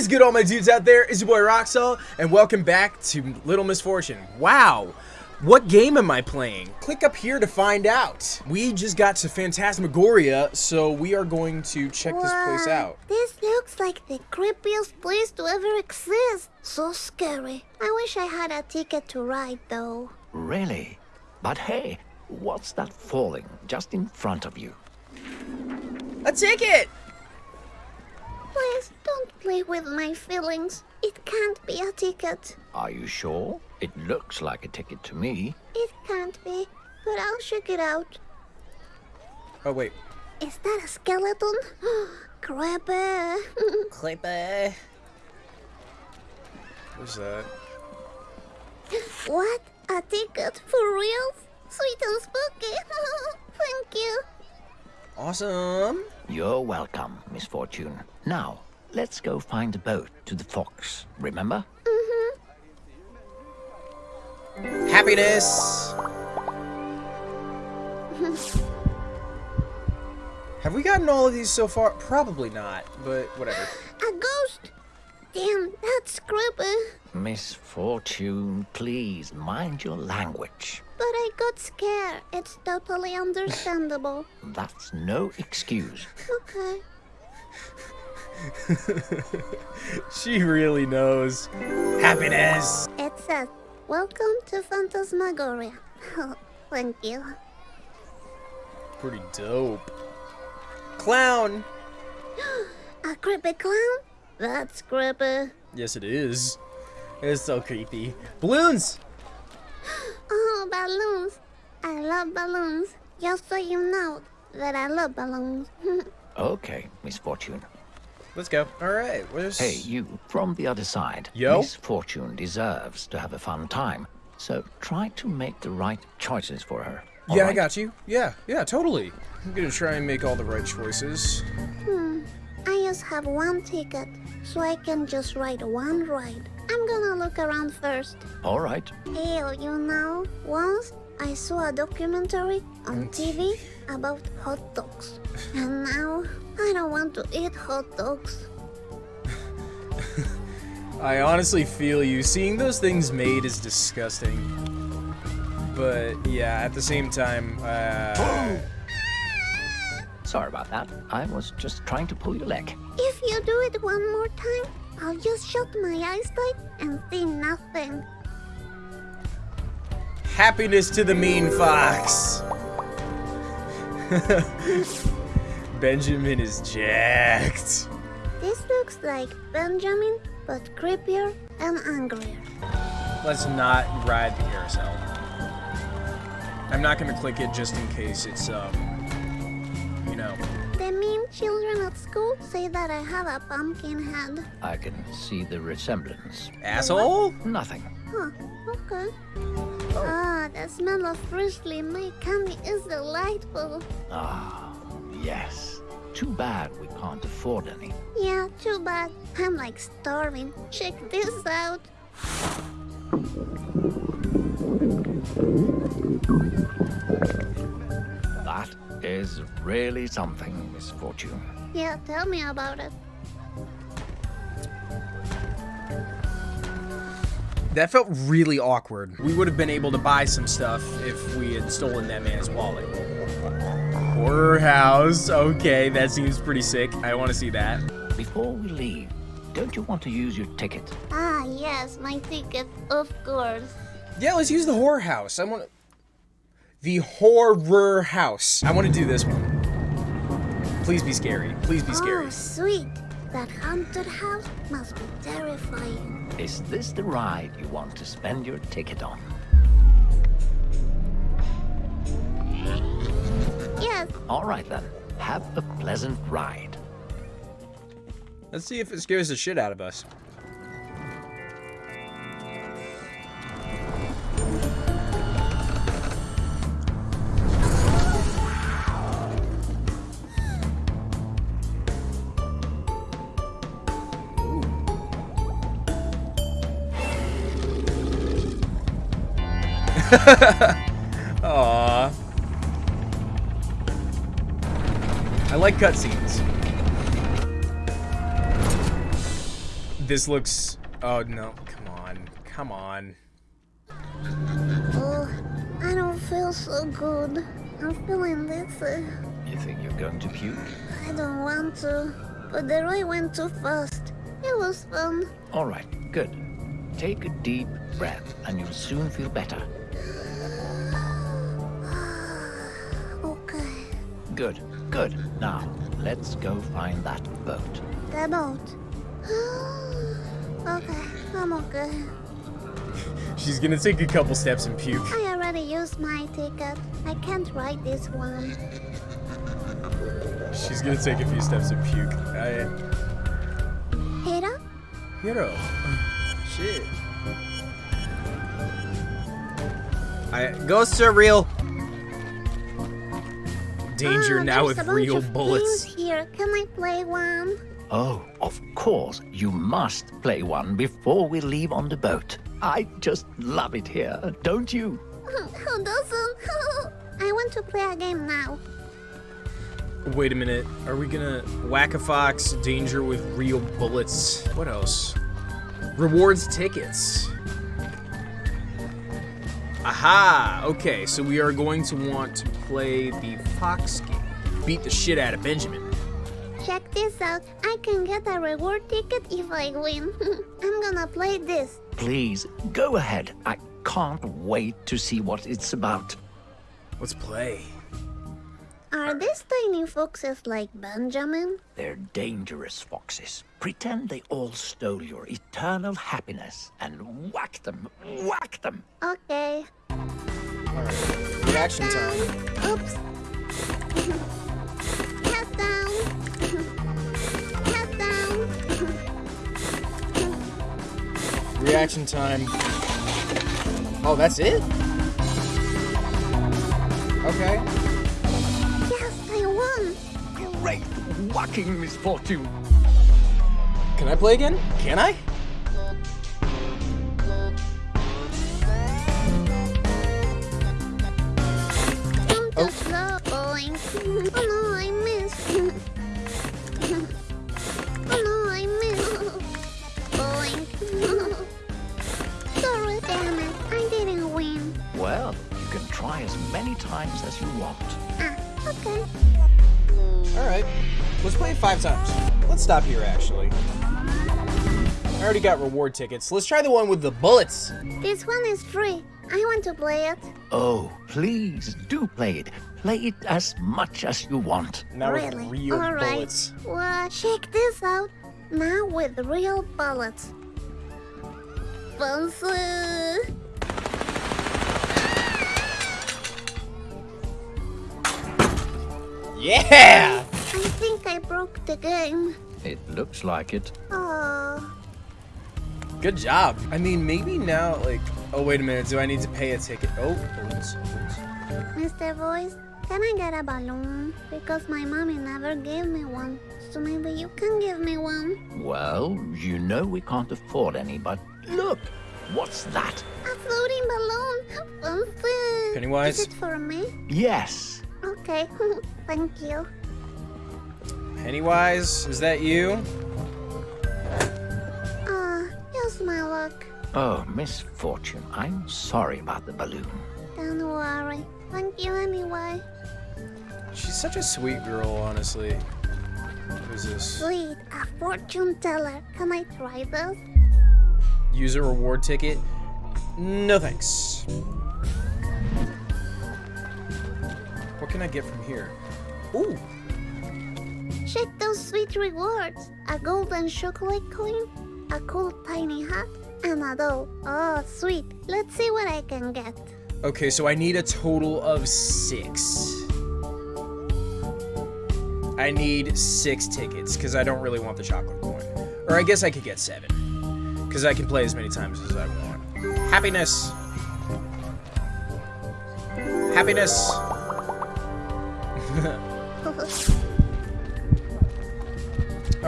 is good, all my dudes out there? It's your boy Roxel, and welcome back to Little Misfortune. Wow, what game am I playing? Click up here to find out. We just got to Phantasmagoria, so we are going to check this place out. This looks like the creepiest place to ever exist. So scary. I wish I had a ticket to ride, though. Really? But hey, what's that falling just in front of you? A ticket! Please don't play with my feelings. It can't be a ticket. Are you sure? It looks like a ticket to me. It can't be, but I'll check it out. Oh, wait. Is that a skeleton? Creepy. Creepy. What's that? what? A ticket for real? Sweet and spooky. Thank you. Awesome. You're welcome, Miss Fortune. Now, let's go find a boat to the Fox, remember? Mhm. Happiness! Have we gotten all of these so far? Probably not, but whatever. A ghost. Damn, that's creepy. Misfortune, please mind your language. But I got scared. It's totally understandable. That's no excuse. Okay. She really knows. Happiness! It says, Welcome to Phantasmagoria. Thank you. Pretty dope. Clown! A creepy clown? That's creepy. Yes, it is. It's so creepy. Balloons! Oh, balloons. I love balloons. Just so you know that I love balloons. Okay, Miss Fortune. Let's go. Alright, where's... Hey, you, from the other side. Yo? Miss Fortune deserves to have a fun time. So try to make the right choices for her. all Yeah, I got you. Yeah, yeah, totally. I'm gonna try and make all the right choices. hmm. I just have one ticket, so I can just ride one ride. I'm gonna look around first. All right. Ew, you know, once I saw a documentary on TV about hot dogs. And now I don't want to eat hot dogs. I honestly feel you. Seeing those things made is disgusting. But yeah, at the same time, uh, Sorry about that. I was just trying to pull your leg. If you do it one more time, I'll just shut my eyes tight and see nothing. happiness to the mean fox. Benjamin is jacked. This looks like Benjamin, but creepier and angrier. Let's not ride the carousel. I'm not gonna click it just in case it's um, you know. The mean children at school say that I have a pumpkin head. I can see the resemblance. Asshole? Nothing. Huh, okay. Ah, the smell of freshly made candy is delightful. Ah, yes. Too bad we can't afford any. Yeah, too bad. I'm like starving. Check this out. That is really something, Miss Fortune. Yeah, tell me about it. That felt really awkward. We would have been able to buy some stuff if we had stolen that man's wallet. Horror house. Okay, that seems pretty sick. I want to see that. Before we leave, don't you want to use your ticket? Ah, yes, my ticket, of course. Yeah, let's use the horror house. I want to... The horror house. I want to do this one. Please be scary. Please be scary. Oh, sweet. That haunted house must be terrifying. Is this the ride you want to spend your ticket on? Yes, All right then. Have a pleasant ride. Let's see if it scares the shit out of us. Aww. like cutscenes. this looks... Oh, no. Come on. Come on. Oh, I don't feel so good. I'm feeling this. Uh, You think you're going to puke? I don't want to. But the ride went too fast. It was fun. All right, good. Take a deep breath and you'll soon feel better. Okay. Good, good. Now, let's go find that boat. The boat. okay, I'm okay. She's gonna take a couple steps and puke. I already used my ticket. I can't ride this one. She's gonna take a few steps and puke. I... Hira? Hero. Shit. I... Go surreal! Danger Ah, now with real bullets. here. Can I play one? Oh, of course, you must play one before we leave on the boat. I just love it here, don't you? Who doesn't? I want to play a game now. Wait a minute. Are we gonna whack a fox? Danger with real bullets. What else? Rewards tickets. Aha! Okay, so we are going to want to play the fox game. Beat the shit out of Benjamin. Check this out. I can get a reward ticket if I win. I'm gonna play this. Please, go ahead. I can't wait to see what it's about. Let's play. Are these tiny foxes like Benjamin? They're dangerous foxes. Pretend they all stole your eternal happiness and whack them, whack them. Okay. Alright. Reaction time. Oops. Head down. Head down. Reaction time. Oh, that's it? Okay. Yes, I won. Great whacking misfortune. Can I play again? Can I? Oh. too slow going. Oh no, I missed. Oh no, I missed. Going. Sorry, damn it. I didn't win. Well, you can try as many times as you want. Ah, okay. Alright. Let's play it five times. Let's stop here, actually. I already got reward tickets. Let's try the one with the bullets. This one is free. I want to play it. Oh, please do play it. Play it as much as you want. Now really? with real All right. bullets. Well, check this out. Now with real bullets. Fancy. Yeah! I think I broke the game. It looks like it. Oh. Good job. I mean, maybe now, like... Oh, wait a minute. Do I need to pay a ticket? Oh, balloons. balloons. Mr. Voice, can I get a balloon? Because my mommy never gave me one. So maybe you can give me one. Well, you know we can't afford any, but look! What's that? A floating balloon. Fancy. Pennywise? Is it for me? Yes. Okay. Thank you. Pennywise, is that you? Just my luck. Oh, misfortune. I'm sorry about the balloon. Don't worry. Thank you anyway. She's such a sweet girl, honestly. What is this? Sweet, a fortune teller. Can I try this? Use a reward ticket? No thanks. What can I get from here? Ooh, Check those sweet rewards. A golden chocolate coin, a cool tiny hat, and a doll. Oh, sweet. Let's see what I can get. Okay, so I need a total of six. I need six tickets because I don't really want the chocolate coin. Or I guess I could get seven because I can play as many times as I want. Happiness. Happiness.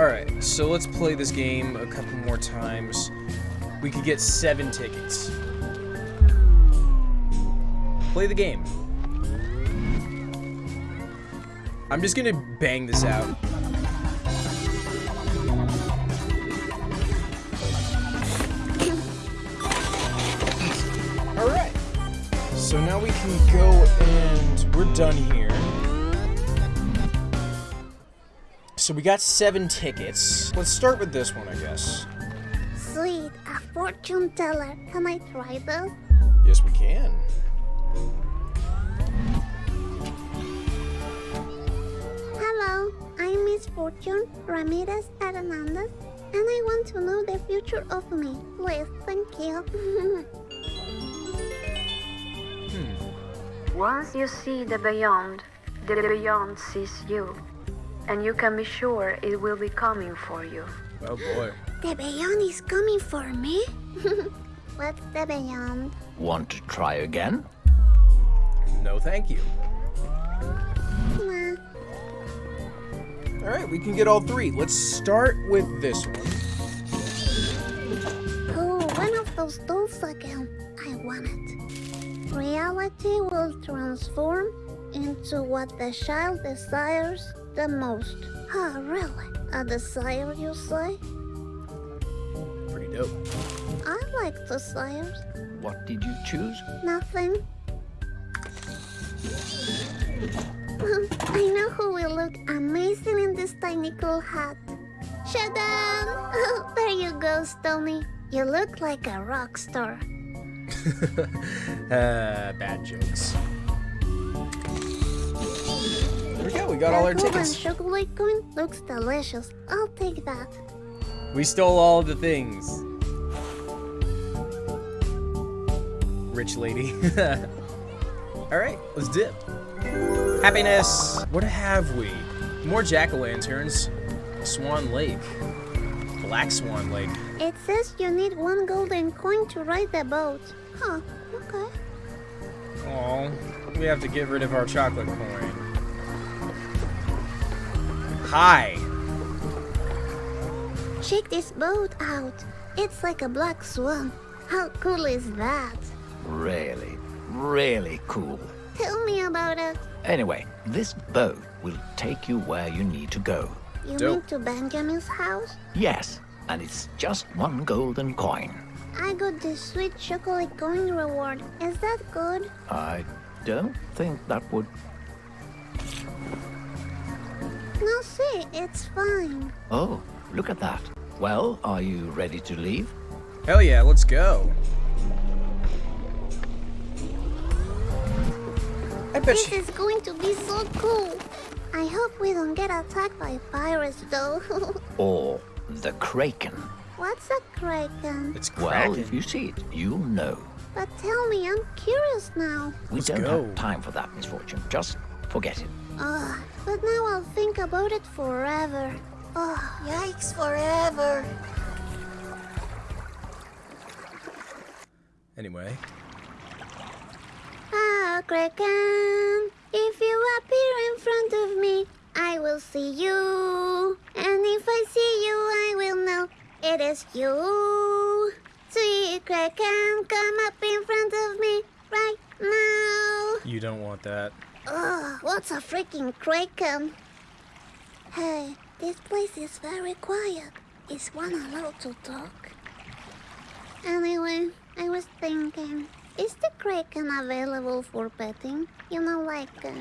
Alright, so let's play this game a couple more times. We could get seven tickets. Play the game. I'm just gonna bang this out. Alright. So now we can go and we're done here. So we got seven tickets. Let's start with this one, I guess. Sweet, a fortune teller. Can I try this? Yes, we can. Hello, I'm Miss Fortune Ramirez Hernandez, and I want to know the future of me. Please, thank you. Hmm. Once you see the beyond, the beyond sees you. And you can be sure it will be coming for you. Oh boy. the beyond is coming for me? What's the beyond? Want to try again? No, thank you. Nah. All right, we can get all three. Let's start with this one. Oh, one of those dolls again. I want it. Reality will transform into what the child desires the most. Oh, really? A desire, you say? Pretty dope. I like desires. What did you choose? Nothing. I know who will look amazing in this tiny cool hat. Shadan! Oh, there you go, Stony. You look like a rock star. uh, bad jokes. There we go. We got all our tickets. chocolate coin looks delicious. I'll take that. We stole all the things. Rich lady. all right, let's dip. Happiness. What have we? More jack-o'-lanterns. Swan Lake. Black Swan Lake. It says you need one golden coin to ride the boat. Huh, okay. Oh, we have to get rid of our chocolate coin. Hi. Check this boat out. It's like a black swan. How cool is that? Really, really cool. Tell me about it. Anyway, this boat will take you where you need to go. You Dope. mean to Benjamin's house? Yes, and it's just one golden coin. I got this sweet chocolate coin reward. Is that good? I don't think that would. No, see, it's fine. Oh, look at that. Well, are you ready to leave? Hell yeah, let's go. I bet This is going to be so cool. I hope we don't get attacked by a virus, though. Or the Kraken? What's a kraken? It's Well, if you see it, you'll know. But tell me, I'm curious now. We Let's don't go. have time for that misfortune. Just forget it. Ugh, but now I'll think about it forever. Oh, yikes, forever. Anyway. Ah, Kraken, if you appear in front of me, I will see you. And if I see you, I will know it is you. Sweet Kraken, come up in front of me right now. You don't want that. Ugh, what's a freaking Kraken? Hey, this place is very quiet. Is one allowed to talk? Anyway, I was thinking, is the Kraken available for petting? You know, like uh,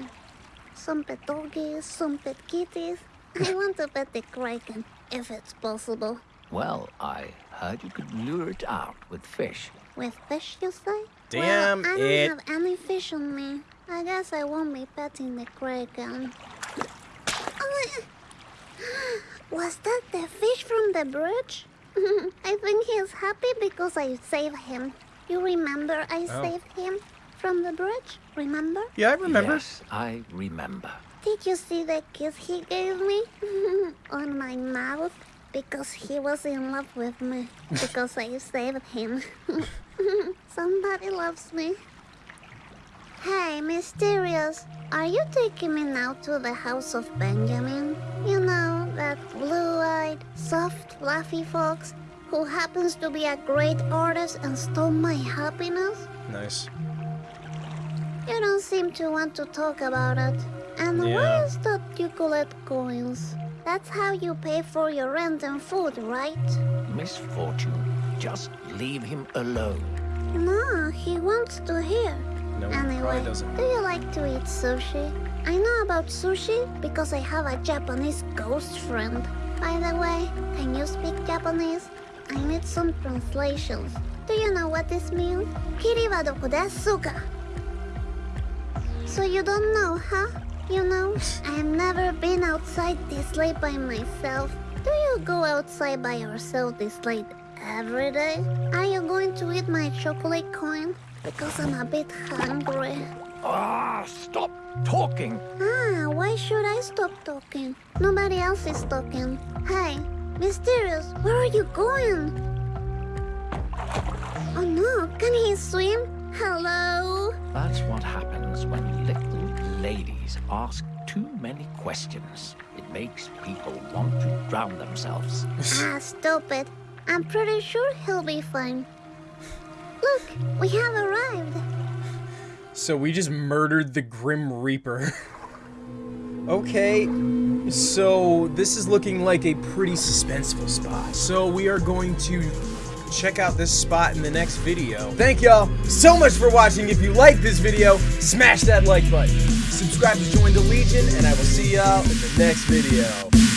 some pet doggies, some pet kitties. I want to pet the Kraken, if it's possible. Well, I heard you could lure it out with fish. With fish, you say? Damn well, I don't it. have any fish on me. I guess I won't be petting the kraken. Um. Oh, Was that the fish from the bridge? I think he's happy because I saved him. You remember I Oh. saved him from the bridge? Remember? Yeah, I remember. Yes, I remember. Did you see the kiss he gave me on my mouth? Because he was in love with me. Because I saved him. Somebody loves me. Hey, Mysterious, are you taking me now to the house of Benjamin? You know, that blue-eyed, soft, fluffy fox who happens to be a great artist and stole my happiness? Nice. You don't seem to want to talk about it. And why Yeah. is that you collect coins? That's how you pay for your rent and food, right? Misfortune. Just leave him alone. No, he wants to hear. No, Anyway, doesn't. do you like to eat sushi? I know about sushi because I have a Japanese ghost friend. By the way, can you speak Japanese? I need some translations. Do you know what this means? Kiri wa doko desu ka? So you don't know, huh? You know, I have never been outside this late by myself. Do you go outside by yourself this late every day? Are you going to eat my chocolate coin? Because I'm a bit hungry. Ah, stop talking. Ah, why should I stop talking? Nobody else is talking. Hey, Mysterious, where are you going? Oh no, can he swim? Hello? That's what happens when little ladies ask too many questions. It makes people want to drown themselves. ah, stupid. I'm pretty sure he'll be fine. Look, we have arrived. So we just murdered the Grim Reaper. okay, so this is looking like a pretty suspenseful spot. So we are going to check out this spot in the next video. Thank y'all so much for watching. If you like this video, smash that like button. Subscribe to join the Legion, and I will see y'all in the next video.